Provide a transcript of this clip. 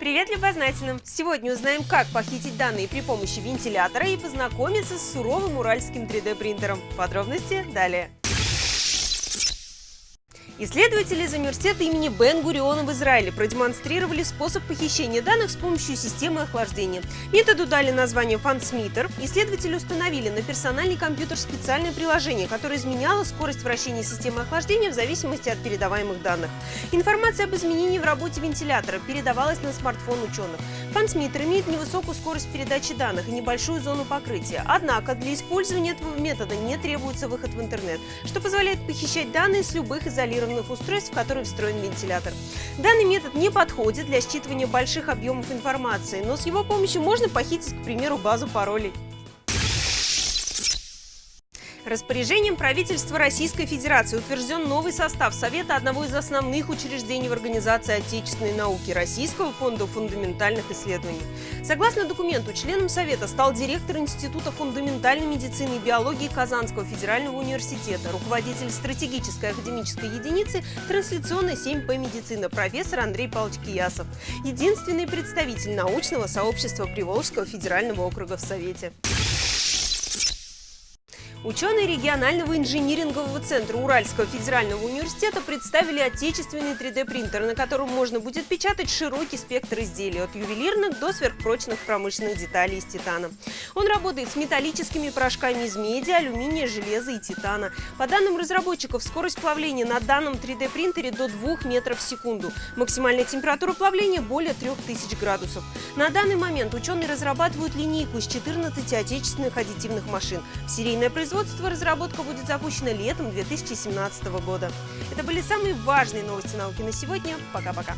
Привет любознательным! Сегодня узнаем, как похитить данные при помощи вентилятора и познакомиться с суровым уральским 3D-принтером. Подробности далее. Исследователи из университета имени Бен-Гуриона в Израиле продемонстрировали способ похищения данных с помощью системы охлаждения. Методу дали название FunSmeter. Исследователи установили на персональный компьютер специальное приложение, которое изменяло скорость вращения системы охлаждения в зависимости от передаваемых данных. Информация об изменении в работе вентилятора передавалась на смартфон ученых. FunSmeter имеет невысокую скорость передачи данных и небольшую зону покрытия. Однако для использования этого метода не требуется выход в интернет, что позволяет похищать данные с любых изолированных устройств, в которые встроен вентилятор. Данный метод не подходит для считывания больших объемов информации, но с его помощью можно похитить, к примеру, базу паролей. Распоряжением правительства Российской Федерации утвержден новый состав Совета одного из основных учреждений в Организации отечественной науки Российского фонда фундаментальных исследований. Согласно документу, членом Совета стал директор Института фундаментальной медицины и биологии Казанского федерального университета, руководитель стратегической академической единицы трансляционной 7П медицина профессор Андрей Павлович Киясов, единственный представитель научного сообщества Приволжского федерального округа в Совете. Ученые регионального инжинирингового центра Уральского федерального университета представили отечественный 3D-принтер, на котором можно будет печатать широкий спектр изделий, от ювелирных до сверхпрочных промышленных деталей из титана. Он работает с металлическими порошками из меди, алюминия, железа и титана. По данным разработчиков, скорость плавления на данном 3D-принтере до 2 метров в секунду. Максимальная температура плавления более 3000 градусов. На данный момент ученые разрабатывают линейку из 14 отечественных аддитивных машин. Серийное производство производство разработка будет запущена летом 2017 года. Это были самые важные новости науки на сегодня. Пока-пока.